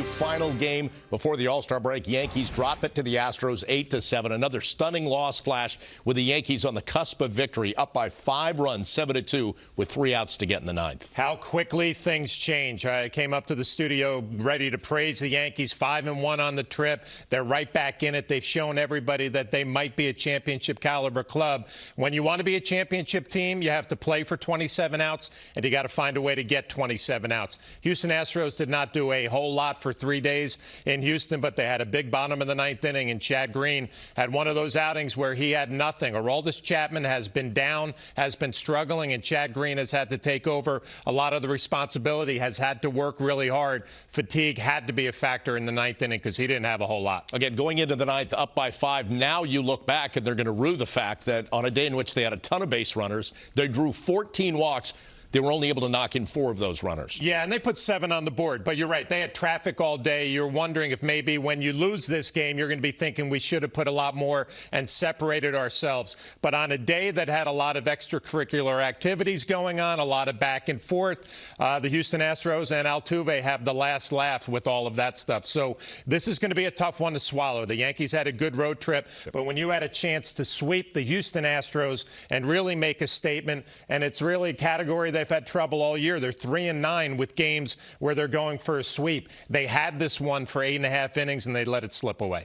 Final game before the All Star break. Yankees drop it to the Astros 8 to 7. Another stunning loss flash with the Yankees on the cusp of victory, up by five runs, 7 to 2, with three outs to get in the ninth. How quickly things change. I came up to the studio ready to praise the Yankees, 5 and 1 on the trip. They're right back in it. They've shown everybody that they might be a championship caliber club. When you want to be a championship team, you have to play for 27 outs, and you got to find a way to get 27 outs. Houston Astros did not do a whole lot for three days in Houston, but they had a big bottom of the ninth inning, and Chad Green had one of those outings where he had nothing. Aroldis Chapman has been down, has been struggling, and Chad Green has had to take over a lot of the responsibility, has had to work really hard. Fatigue had to be a factor in the ninth inning because he didn't have a whole lot. Again, going into the ninth, up by five. Now you look back and they're going to rue the fact that on a day in which they had a ton of base runners, they drew 14 walks they were only able to knock in four of those runners. Yeah, and they put seven on the board. But you're right. They had traffic all day. You're wondering if maybe when you lose this game, you're going to be thinking we should have put a lot more and separated ourselves. But on a day that had a lot of extracurricular activities going on, a lot of back and forth, uh, the Houston Astros and Altuve have the last laugh with all of that stuff. So this is going to be a tough one to swallow. The Yankees had a good road trip, but when you had a chance to sweep the Houston Astros and really make a statement, and it's really a category that they've had trouble all year. They're three and nine with games where they're going for a sweep. They had this one for eight and a half innings and they let it slip away.